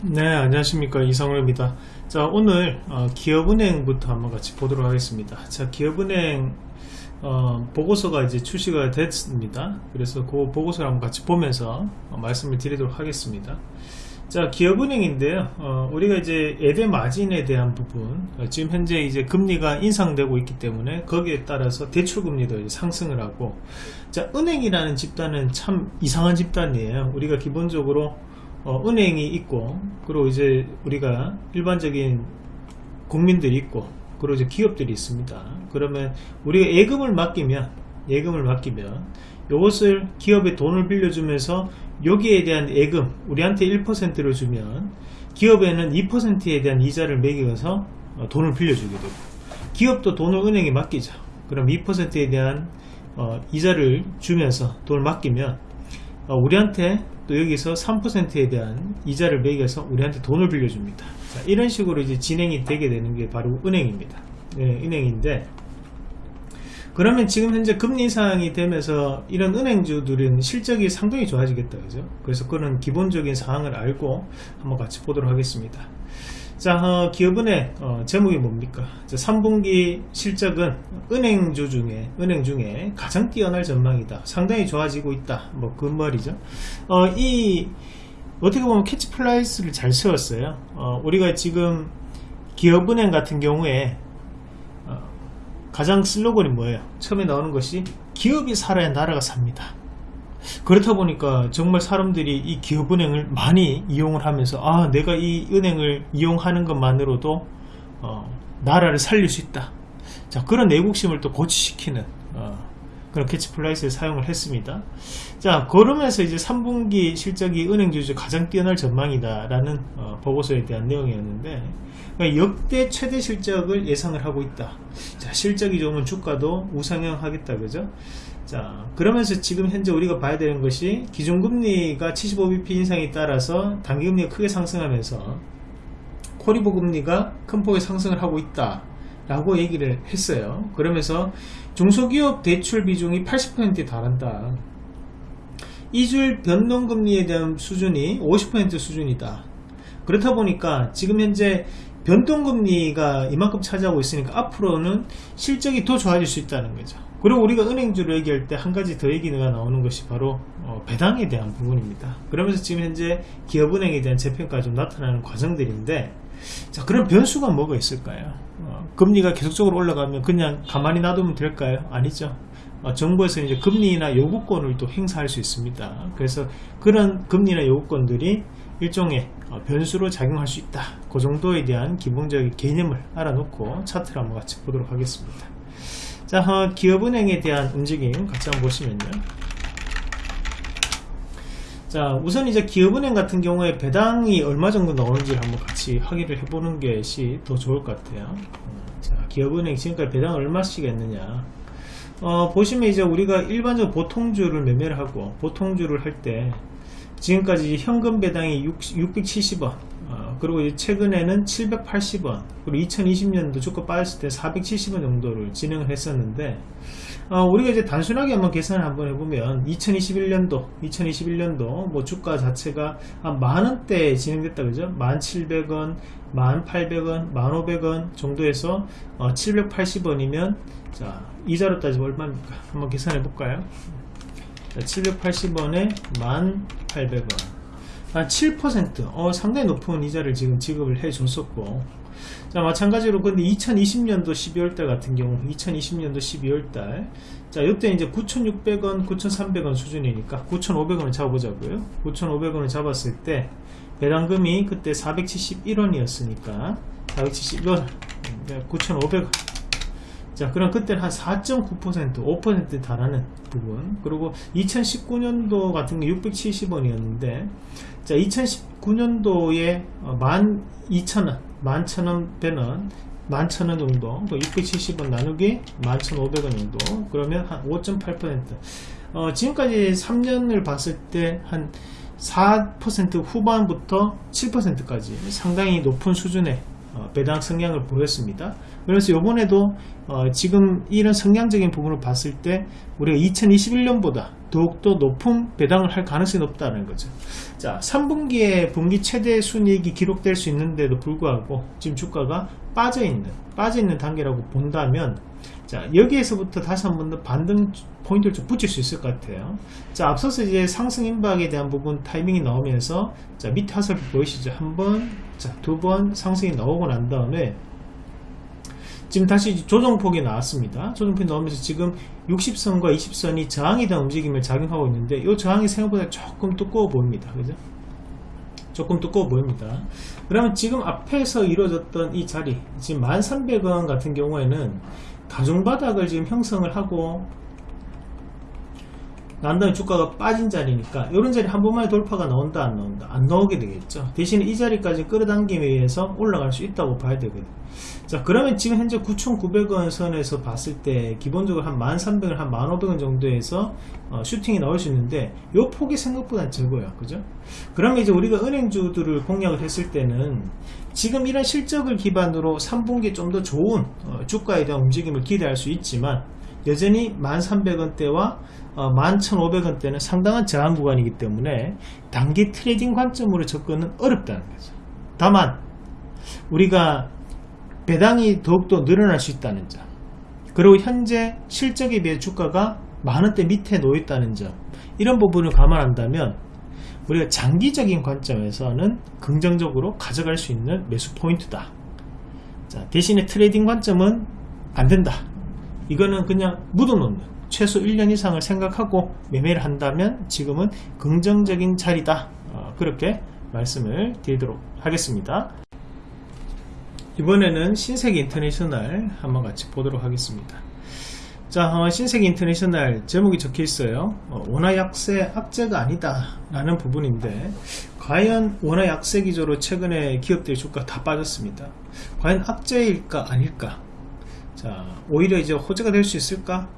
네 안녕하십니까. 이성우입니다. 자 오늘 어, 기업은행부터 한번 같이 보도록 하겠습니다. 자 기업은행 어, 보고서가 이제 출시가 됐습니다. 그래서 그 보고서를 한번 같이 보면서 어, 말씀을 드리도록 하겠습니다. 자 기업은행인데요. 어, 우리가 이제 예대 마진에 대한 부분 어, 지금 현재 이제 금리가 인상되고 있기 때문에 거기에 따라서 대출금리도 상승을 하고 자 은행이라는 집단은 참 이상한 집단이에요. 우리가 기본적으로 어, 은행이 있고 그리고 이제 우리가 일반적인 국민들이 있고 그리고 이제 기업들이 있습니다. 그러면 우리가 예금을 맡기면 예금을 맡기면 이것을 기업에 돈을 빌려주면서 여기에 대한 예금 우리한테 1%를 주면 기업에는 2%에 대한 이자를 매겨서 어, 돈을 빌려주게 되고 기업도 돈을 은행에 맡기죠. 그럼 2%에 대한 어, 이자를 주면서 돈을 맡기면 어, 우리한테 또 여기서 3%에 대한 이자를 매겨서 우리한테 돈을 빌려줍니다. 자, 이런 식으로 이제 진행이 되게 되는 게 바로 은행입니다. 네, 은행인데 그러면 지금 현재 금리 인상이 되면서 이런 은행주들은 실적이 상당히 좋아지겠다 그죠 그래서 그런 기본적인 사항을 알고 한번 같이 보도록 하겠습니다 자 어, 기업은행 어, 제목이 뭡니까? 자, 3분기 실적은 은행주 중에 은행 중에 가장 뛰어날 전망이다. 상당히 좋아지고 있다. 뭐 그 말이죠. 어, 이 어떻게 보면 캐치프레이즈를 잘 세웠어요. 어, 우리가 지금 기업은행 같은 경우에 어, 가장 슬로건이 뭐예요? 처음에 나오는 것이 기업이 살아야 나라가 삽니다 그렇다 보니까 정말 사람들이 이 기업은행을 많이 이용을 하면서 아 내가 이 은행을 이용하는 것만으로도 어, 나라를 살릴 수 있다. 자 그런 애국심을 또 고취시키는 어, 그런 캐치프레이즈를 사용을 했습니다. 자 그러면서 이제 3분기 실적이 은행주 중 가장 뛰어날 전망이다 라는 어, 보고서에 대한 내용이었는데 그러니까 역대 최대 실적을 예상을 하고 있다. 자 실적이 좋으면 주가도 우상향 하겠다. 그죠? 자 그러면서 지금 현재 우리가 봐야 되는 것이 기준금리가 75bp 인상에 따라서 단기금리가 크게 상승하면서 코리보 금리가 큰 폭의 상승을 하고 있다 라고 얘기를 했어요. 그러면서 중소기업 대출 비중이 80%에 달한다. 이줄 변동금리에 대한 수준이 50% 수준이다. 그렇다 보니까 지금 현재 변동금리가 이만큼 차지하고 있으니까 앞으로는 실적이 더 좋아질 수 있다는 거죠. 그리고 우리가 은행주를 얘기할 때 한 가지 더 얘기가 나오는 것이 바로 어, 배당에 대한 부분입니다. 그러면서 지금 현재 기업은행에 대한 재평가가 좀 나타나는 과정들인데 자 그럼 변수가 뭐가 있을까요? 어, 금리가 계속적으로 올라가면 그냥 가만히 놔두면 될까요? 아니죠. 어, 정부에서 이제 금리나 요구권을 또 행사할 수 있습니다. 그래서 그런 금리나 요구권들이 일종의 어, 변수로 작용할 수 있다. 그 정도에 대한 기본적인 개념을 알아놓고 차트를 한번 같이 보도록 하겠습니다. 자 어, 기업은행에 대한 움직임 같이 한번 보시면요 자 우선 이제 기업은행 같은 경우에 배당이 얼마 정도 나오는지를 한번 같이 확인을 해보는 것이 더 좋을 것 같아요. 어, 자 기업은행 지금까지 배당 얼마씩 했느냐. 어, 보시면 이제 우리가 일반적으로 보통주를 매매를 하고 보통주를 할 때 지금까지 현금 배당이 6, 670원. 어, 그리고 이제 최근에는 780원. 그리고 2020년도 주가 빠졌을 때 470원 정도를 진행을 했었는데 어, 우리가 이제 단순하게 한번 계산을 한번 해보면 2021년도 2021년도 뭐 주가 자체가 한 만원대 진행됐다 그죠? 1700원 1800원 1500원 정도에서 어, 780원이면 자 이자로 따지면 얼마입니까? 한번 계산해 볼까요? 780원에 1800원. 한7% 어, 상당히 높은 이자를 지금 지급을 해 줬었고 자 마찬가지로 근데 2020년도 12월달 같은 경우 2020년도 12월달. 자 이때 이제 9,600원 9,300원 수준이니까 9,500원을 잡아보자고요. 9,500원을 잡았을 때 배당금이 그때 471원이었으니까 471원 9,500원 자 그럼 그때는 한 4.9% 5% 달하는 부분. 그리고 2019년도 같은 게 670원이었는데 자 2019년도에 12,000원 11,000원 되는 11,000원 정도 670원 나누기 11,500원 정도. 그러면 한 5.8% 어, 지금까지 3년을 봤을 때 한 4% 후반부터 7%까지 상당히 높은 수준의 어, 배당 성향을 보였습니다. 그래서 요번에도 어, 지금 이런 성향적인 부분을 봤을 때 우리가 2021년보다 더욱더 높은 배당을 할 가능성이 높다는 거죠. 자, 3분기에 분기 최대 순이익이 기록될 수 있는데도 불구하고 지금 주가가 빠져 있는 빠져 있는 단계라고 본다면 자 여기에서부터 다시 한 번 더 반등 포인트를 좀 붙일 수 있을 것 같아요 자 앞서서 이제 상승 임박에 대한 부분 타이밍이 나오면서 자 밑에 화살표 보이시죠 한번 자 두 번 상승이 나오고 난 다음에 지금 다시 조정폭이 나왔습니다. 조정폭이 나오면서 지금 60선과 20선이 저항에 대한 움직임을 작용하고 있는데 이 저항이 생각보다 조금 두꺼워 보입니다. 그죠? 조금 두꺼워 보입니다. 그러면 지금 앞에서 이루어졌던 이 자리 지금 1300원 같은 경우에는 다중바닥을 지금 형성을 하고 난 다음에 주가가 빠진 자리니까 이런 자리 한 번만에 돌파가 나온다 안 나온다 안 나오게 되겠죠. 대신에 이 자리까지 끌어당기기 위해서 올라갈 수 있다고 봐야 되거든. 자 그러면 지금 현재 9,900원 선에서 봤을 때 기본적으로 한 1,300원 한 1,500원 정도에서 어, 슈팅이 나올 수 있는데 요 폭이 생각보다 적어요. 그죠? 그러면 이제 우리가 은행주들을 공략을 했을 때는 지금 이런 실적을 기반으로 3분기에 좀 더 좋은 어, 주가에 대한 움직임을 기대할 수 있지만 여전히 1300원대와 어, 11,500원대는 상당한 저항 구간이기 때문에 단기 trading 관점으로 접근은 어렵다는 거죠. 다만 우리가 배당이 더욱더 늘어날 수 있다는 점 그리고 현재 실적에 비해 주가가 만원대 밑에 놓여 있다는 점 이런 부분을 감안한다면 우리가 장기적인 관점에서는 긍정적으로 가져갈 수 있는 매수 포인트다 자, 대신에 trading 관점은 안된다 이거는 그냥 묻어놓는 최소 1년 이상을 생각하고 매매를 한다면 지금은 긍정적인 자리다. 어, 그렇게 말씀을 드리도록 하겠습니다. 이번에는 신세계 인터내셔널 한번 같이 보도록 하겠습니다. 자 어, 신세계 인터내셔널 제목이 적혀 있어요. 어, 원화 약세 악재가 아니다 라는 부분인데 과연 원화 약세 기조로 최근에 기업들 주가 다 빠졌습니다. 과연 악재일까 아닐까 자 오히려 이제 호재가 될 수 있을까?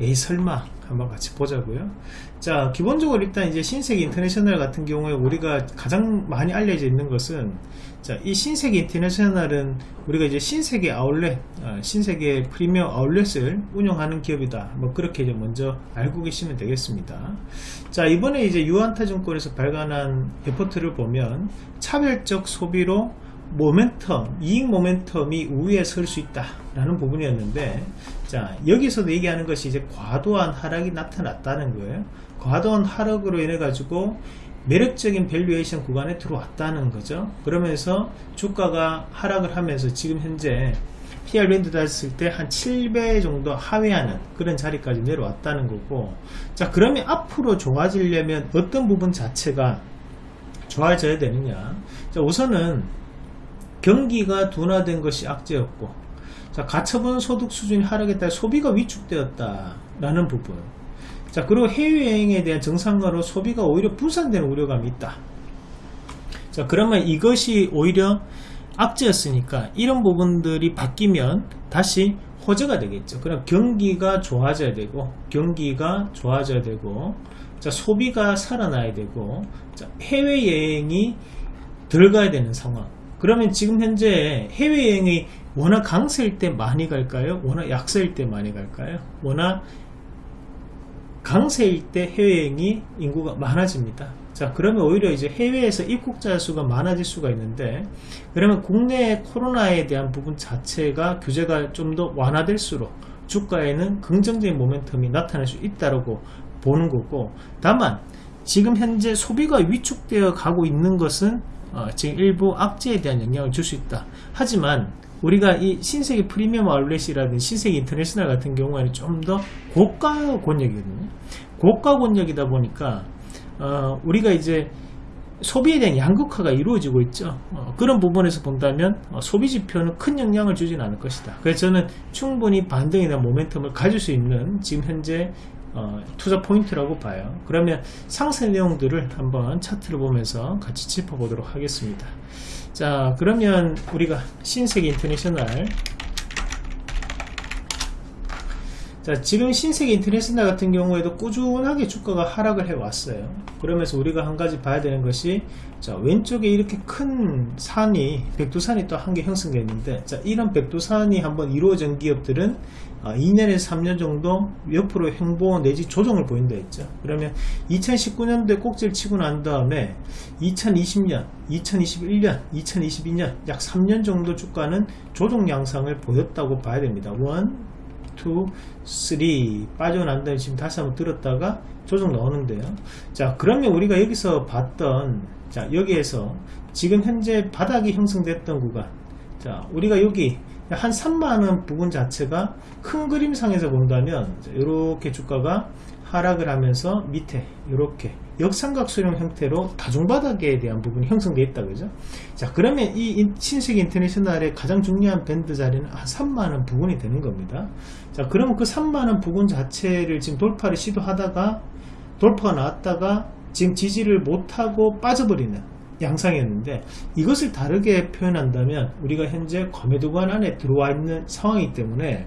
에이 설마. 한번 같이 보자고요. 자 기본적으로 일단 이제 신세계 인터내셔널 같은 경우에 우리가 가장 많이 알려져 있는 것은 자이 신세계 인터내셔널은 우리가 이제 신세계 아울렛 어, 신세계 프리미엄 아울렛을 운영하는 기업이다. 뭐 그렇게 이제 먼저 알고 계시면 되겠습니다. 자 이번에 이제 유한타증권에서 발간한 레포트를 보면 차별적 소비로 모멘텀, 이익 모멘텀이 우위에 설 수 있다 라는 부분이었는데 자 여기서도 얘기하는 것이 이제 과도한 하락이 나타났다는 거예요. 과도한 하락으로 인해 가지고 매력적인 valuation 구간에 들어왔다는 거죠. 그러면서 주가가 하락을 하면서 지금 현재 PER 밴드 닿았을 때 한 7배 정도 하회하는 그런 자리까지 내려왔다는 거고 자 그러면 앞으로 좋아지려면 어떤 부분 자체가 좋아져야 되느냐? 자 우선은 경기가 둔화된 것이 악재였고 자 가처분 소득 수준이 하락에 따라 소비가 위축되었다 라는 부분. 자 그리고 해외여행에 대한 정상가로 소비가 오히려 분산되는 우려감이 있다. 자 그러면 이것이 오히려 악재였으니까 이런 부분들이 바뀌면 다시 호재가 되겠죠. 그럼 경기가 좋아져야 되고 경기가 좋아져야 되고 자 소비가 살아나야 되고 자 해외여행이 들어가야 되는 상황 그러면 지금 현재 해외여행이 워낙 강세일 때 많이 갈까요? 워낙 약세일 때 많이 갈까요? 워낙 강세일 때 해외여행이 인구가 많아집니다. 자 그러면 오히려 이제 해외에서 입국자 수가 많아질 수가 있는데 그러면 국내 코로나에 대한 부분 자체가 규제가 좀 더 완화될수록 주가에는 긍정적인 모멘텀이 나타날 수 있다고 보는 거고 다만 지금 현재 소비가 위축되어 가고 있는 것은 어, 지금 일부 악재에 대한 영향을 줄 수 있다. 하지만 우리가 이 신세계 프리미엄 아울렛이라든지 신세계 인터내셔널 같은 경우에는 좀 더 고가 권역이거든요. 고가 권역이다 보니까 어, 우리가 이제 소비에 대한 양극화가 이루어지고 있죠. 어, 그런 부분에서 본다면 어, 소비 지표는 큰 영향을 주진 않을 것이다. 그래서 저는 충분히 대한 모멘텀을 가질 수 있는 지금 현재 어, 투자 포인트라고 봐요. 그러면 상세 내용들을 한번 차트를 보면서 같이 짚어보도록 하겠습니다. 자 그러면 우리가 신세계 인터내셔널 자 지금 신세계 인터내셔널 같은 경우에도 꾸준하게 주가가 하락을 해 왔어요. 그러면서 우리가 한 가지 봐야 되는 것이 자 왼쪽에 이렇게 큰 산이 백두산이 또 한 개 형성되어 있는데 자 이런 백두산이 한번 이루어진 기업들은 어, 2년에서 3년 정도 옆으로 횡보 내지 조정을 보인다 했죠. 그러면 2019년도에 꼭지를 치고 난 다음에 2020년 2021년 2022년 약 3년 정도 주가는 조정 양상을 보였다고 봐야 됩니다. 1 2, 3 빠져난 다음에 지금 다시 한번 들었다가 조정 나오는데요. 자 그러면 우리가 여기서 봤던 자 여기에서 지금 현재 바닥이 형성됐던 구간. 자 우리가 여기 한 3만원 부분 자체가 큰 그림상에서 본다면 이렇게 주가가 하락을 하면서 밑에 이렇게 역삼각수령 형태로 다중바닥에 대한 부분이 형성되어 있다 그죠? 자 그러면 이 신세계 인터내셔널의 가장 중요한 밴드 자리는 한 3만원 부분이 되는 겁니다 자 그러면 그 3만원 부분 자체를 지금 돌파를 시도하다가 돌파가 나왔다가 지금 지지를 못하고 빠져버리는 양상이었는데 이것을 다르게 표현한다면 우리가 현재 거매도관 안에 들어와 있는 상황이기 때문에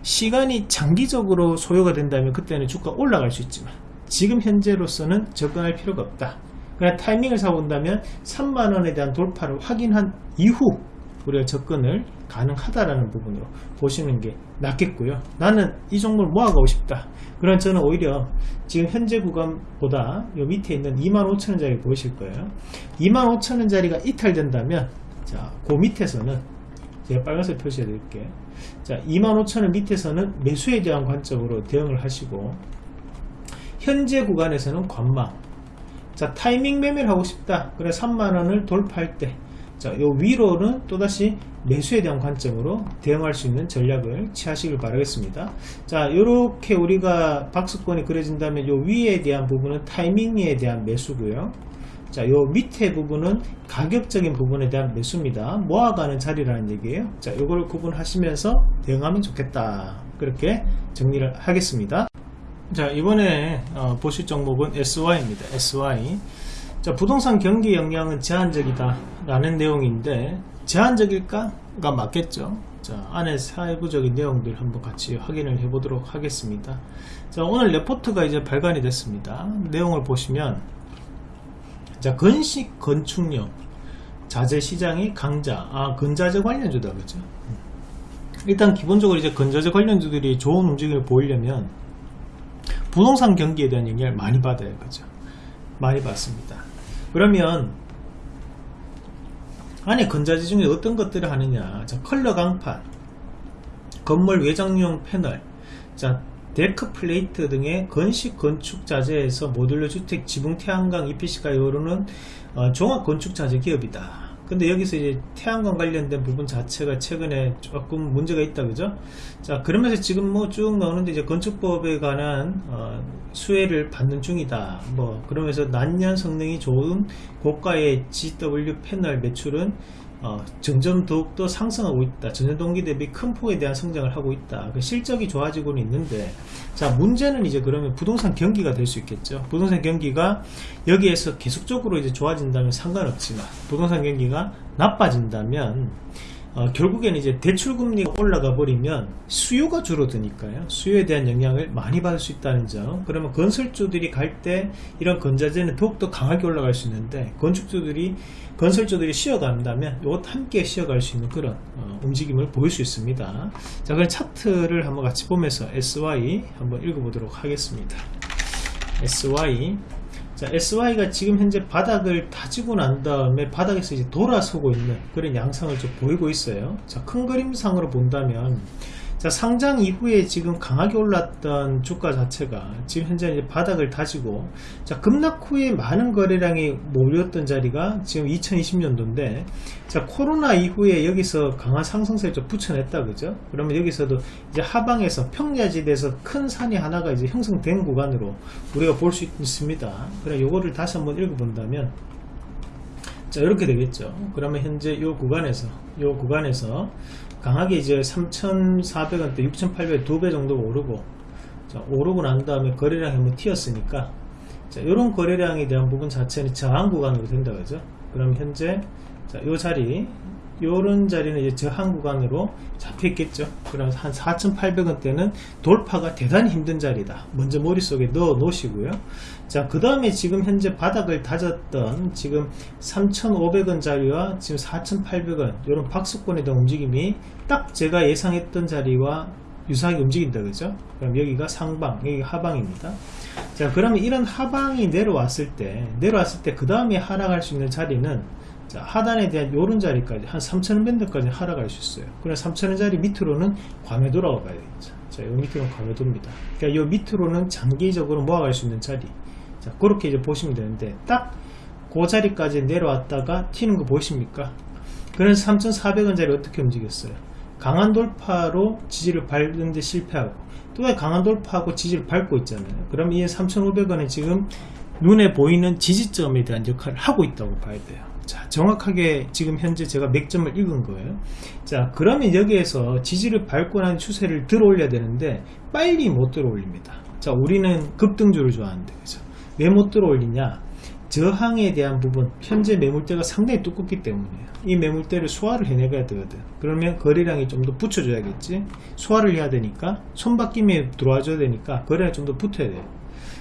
시간이 장기적으로 소요가 된다면 그때는 주가 올라갈 수 있지만 지금 현재로서는 접근할 필요가 없다. 그냥 타이밍을 사본다면 3만원에 대한 돌파를 확인한 이후 우리가 접근을 가능하다라는 부분으로 보시는 게 낫겠고요. 나는 이 종목을 모아가고 싶다. 그럼 저는 오히려 지금 현재 구간보다 요 밑에 있는 25,000원짜리 보이실 거예요. 25,000원짜리가 이탈된다면 자그 밑에서는 제가 빨간색 표시해 드릴게요 자 25,000원 밑에서는 매수에 대한 관점으로 대응을 하시고 현재 구간에서는 관망. 자 타이밍 매매를 하고 싶다. 그래 3만원을 돌파할 때 자, 요 위로는 또다시 매수에 대한 관점으로 대응할 수 있는 전략을 취하시길 바라겠습니다. 자, 요렇게 우리가 박스권이 그려진다면 요 위에 대한 부분은 타이밍에 대한 매수고요. 자, 요 밑에 부분은 가격적인 부분에 대한 매수입니다. 모아가는 자리라는 얘기예요. 자, 요걸 구분하시면서 대응하면 좋겠다. 그렇게 정리를 하겠습니다. 자, 이번에 어, 보실 종목은 SY입니다. SY. 자, 부동산 경기 영향은 제한적이다 라는 내용인데 제한적일까가 맞겠죠. 자 안에 세부적인 내용들 한번 같이 확인을 해 보도록 하겠습니다. 자 오늘 레포트가 이제 발간이 됐습니다. 내용을 보시면 자 건식 건축용 자재 시장이 강자 아 근자재 관련주다 그죠? 일단 기본적으로 이제 건자재 관련주들이 좋은 움직임을 보이려면 부동산 경기에 대한 영향을 많이 받아야 그죠? 많이 받습니다 그러면 안에 건자재 중에 어떤 것들을 하느냐? 자 컬러 강판 건물 외장용 패널 자 deck plate 등의 건식 건축 자재에서 modular 주택 지붕 태양광 EPC가 이루는 어, 종합 건축 자재 기업이다 근데 여기서 이제 태양광 관련된 부분 자체가 최근에 조금 문제가 있다 그죠? 자 그러면서 지금 뭐 쭉 나오는데 이제 건축법에 관한 어, 수혜를 받는 중이다. 뭐 그러면서 난년 성능이 좋은 고가의 GW 패널 매출은 어, 점점 더욱더 상승하고 있다. 전년 동기 대비 큰 폭에 대한 성장을 하고 있다. 그 실적이 좋아지고는 있는데 자 문제는 이제 그러면 부동산 경기가 될 수 있겠죠. 부동산 경기가 여기에서 계속적으로 이제 좋아진다면 상관없지만 부동산 경기가 나빠진다면 어, 결국에는 이제 대출금리가 올라가 버리면 수요가 줄어드니까요. 수요에 대한 영향을 많이 받을 수 있다는 점. 그러면 건설주들이 갈 때 이런 건자재는 더욱더 강하게 올라갈 수 있는데 건축주들이 건설주들이 쉬어간다면 이것 함께 쉬어갈 수 있는 그런 어, 움직임을 보일 수 있습니다. 자 그럼 차트를 한번 같이 보면서 SY 한번 읽어보도록 하겠습니다. SY 자, SY가 지금 현재 바닥을 다지고 난 다음에 바닥에서 이제 돌아서고 있는 그런 양상을 좀 보이고 있어요. 자, 큰 그림상으로 본다면 자, 상장 이후에 지금 강하게 올랐던 주가 자체가 지금 현재 이제 바닥을 다지고 자, 급락 후에 많은 거래량이 몰렸던 자리가 지금 2020년도인데 자, 코로나 이후에 여기서 강한 상승세를 좀 붙여냈다 그죠? 그러면 여기서도 이제 하방에서 평야지대에서 큰 산이 하나가 이제 형성된 구간으로 우리가 볼 수 있습니다. 그래 요거를 다시 한번 읽어본다면 자 이렇게 되겠죠 그러면 현재 이 구간에서 이 구간에서 강하게 이제 3,400원대 6,800원 두배 정도 오르고 자, 오르고 난 다음에 거래량이 한번 튀었으니까 자, 이런 거래량에 대한 부분 자체는 저항 구간으로 된다 그죠. 그럼 현재 자, 요 자리 요런 자리는 이제 저항 구간으로 잡혔겠죠. 그럼 한 4,800원대는 돌파가 대단히 힘든 자리다. 먼저 머릿속에 넣어 놓으시고요. 자그 다음에 지금 현재 바닥을 다졌던 지금 3,500원 자리와 지금 4,800원 요런 박스권에 대한 움직임이 딱 제가 예상했던 자리와 유사하게 움직인다 그죠? 그럼 여기가 상방 여기가 하방입니다. 자 그러면 이런 하방이 내려왔을 때 내려왔을 때 그 다음에 하락할 수 있는 자리는 자, 하단에 대한 요런 자리까지 한 3,000원 밴드까지 하락할 수 있어요. 그래 3,000원 자리 밑으로는 과매 돌아가 봐야 되겠죠 자, 요 밑으로는 과매 돕니다. 그러니까 요 밑으로는 장기적으로 모아갈 수 있는 자리. 자 그렇게 이제 보시면 되는데 딱 그 자리까지 내려왔다가 튀는 거 보이십니까? 그래서 3,400원 자리 어떻게 움직였어요? 강한 돌파로 지지를 밟는데 실패하고 또 강한 돌파하고 지지를 밟고 있잖아요. 그럼 이 3,500원에 지금 눈에 보이는 지지점에 대한 역할을 하고 있다고 봐야 돼요 자 정확하게 지금 현재 제가 맥점을 읽은 거예요. 자 그러면 여기에서 지지를 난 추세를 들어 올려야 되는데 빨리 못 들어 올립니다. 자 우리는 급등주를 좋아하는데 그죠? 왜 못 들어 올리냐? 저항에 대한 부분 현재 매물대가 상당히 두껍기 때문에요. 이 매물대를 소화를 해내야 되거든. 그러면 거래량이 좀 더 붙여줘야겠지? 소화를 해야 되니까 손바뀜에 들어와줘야 되니까 거래량이 좀 더 붙어야 돼요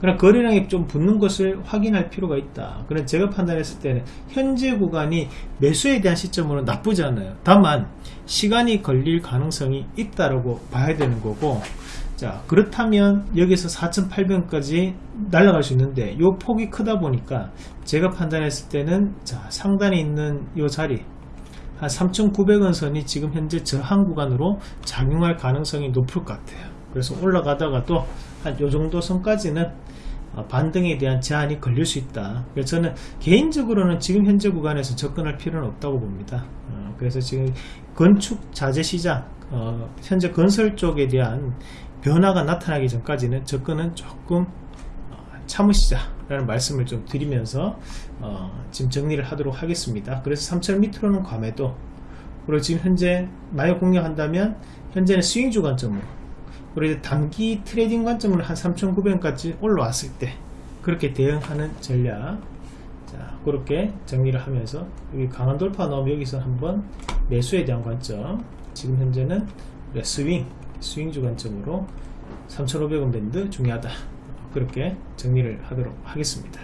그럼 거래량이 좀 붙는 것을 확인할 필요가 있다. 그럼 제가 판단했을 때는 현재 구간이 매수에 대한 시점으로 나쁘지 않아요. 다만 시간이 걸릴 가능성이 있다라고 봐야 되는 거고 자 그렇다면 여기서 4,800원까지 날아갈 수 있는데 이 폭이 크다 보니까 제가 판단했을 때는 자 상단에 있는 이 자리 한 3,900원 선이 지금 현재 저항 구간으로 작용할 가능성이 높을 것 같아요. 그래서 올라가다가도 한 요 정도 선까지는 어, 반등에 대한 제한이 걸릴 수 있다. 그래서 저는 개인적으로는 지금 현재 구간에서 접근할 필요는 없다고 봅니다. 어, 그래서 지금 건축 자재 시장 어, 현재 건설 쪽에 대한 변화가 나타나기 전까지는 접근은 조금 어, 참으시자 라는 말씀을 좀 드리면서 어, 지금 정리를 하도록 하겠습니다. 그래서 3,000 밑으로는 과매도. 그리고 지금 현재 만약 공략한다면 현재는 스윙 주 관점으로 그리고 단기 trading 관점으로 한 3,900원까지 올라왔을 때 그렇게 대응하는 전략. 자 그렇게 정리를 하면서 여기 강한 돌파 나오면 여기서 한번 매수에 대한 관점. 지금 현재는 스윙 스윙주 관점으로 3,500원 밴드 중요하다. 그렇게 정리를 하도록 하겠습니다